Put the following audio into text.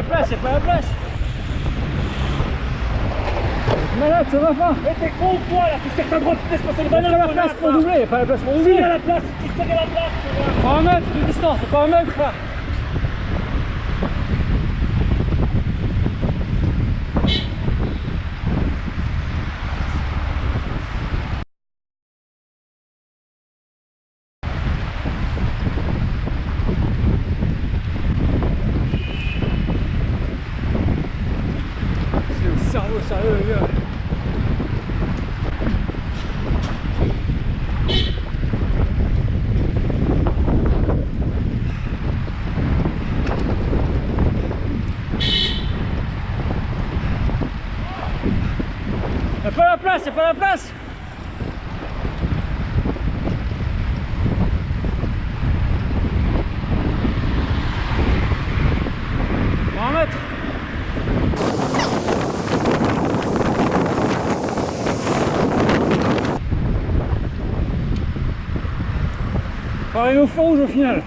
la place, c'est pas la place. Malade, ça va pas. Mais t'es con ou quoi là Tu sais que t'as le droit de te laisser passer le ballon pas la place pour doubler, il y a pas la place pour Si, doubler. à la place, tu sais à la place, tu vois. Pas un mètre de distance, pas un mètre là. Cerveau sérieux les gars. Y'a pas la place, pas la place Un mètre Pareil au feu rouge au final